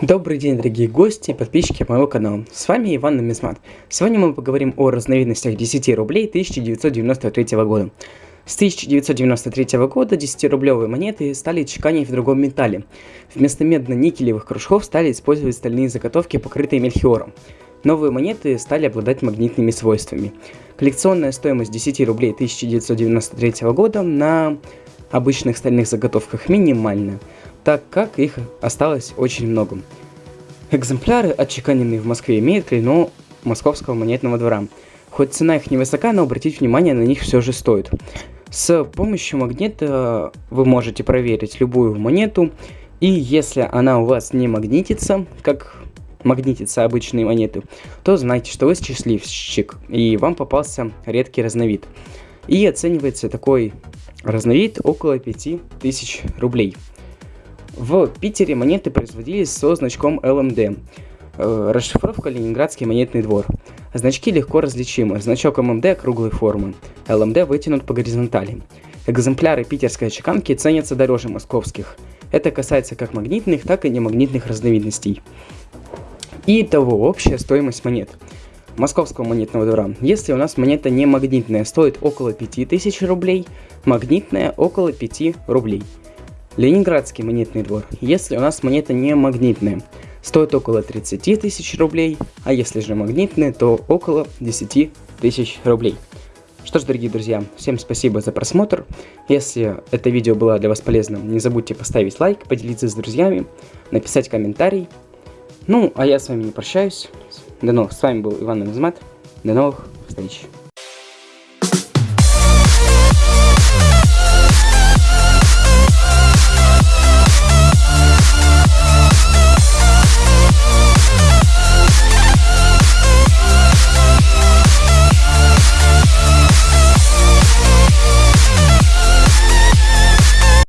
Добрый день, дорогие гости и подписчики моего канала. С вами Иван Нумизмат. Сегодня мы поговорим о разновидностях 10 рублей 1993 года. С 1993 года 10-рублевые монеты стали чеканить в другом металле. Вместо медно-никелевых кружков стали использовать стальные заготовки, покрытые мельхиором. Новые монеты стали обладать магнитными свойствами. Коллекционная стоимость 10 рублей 1993 года на обычных стальных заготовках минимальная – так как их осталось очень много. Экземпляры, отчеканенные в Москве, имеют клеймо Московского монетного двора. Хоть цена их невысока, но обратить внимание на них все же стоит. С помощью магнита вы можете проверить любую монету, и если она у вас не магнитится, как магнитится обычные монеты, то знайте, что вы счастливчик, и вам попался редкий разновид. И оценивается такой разновид около 5000 рублей. В Питере монеты производились со значком LMD. Э, расшифровка Ленинградский монетный двор. Значки легко различимы. Значок ММД круглой формы. ЛМД вытянут по горизонтали. Экземпляры питерской чеканки ценятся дороже московских. Это касается как магнитных, так и немагнитных разновидностей. И того общая стоимость монет. Московского монетного двора. Если у нас монета не магнитная, стоит около 5000 рублей, магнитная около 5 рублей. Ленинградский монетный двор. Если у нас монета не магнитная, стоит около 30 тысяч рублей, а если же магнитная, то около 10 тысяч рублей. Что ж, дорогие друзья, всем спасибо за просмотр. Если это видео было для вас полезным, не забудьте поставить лайк, поделиться с друзьями, написать комментарий. Ну, а я с вами не прощаюсь. До новых. С вами был Иван Назмат. До новых встреч.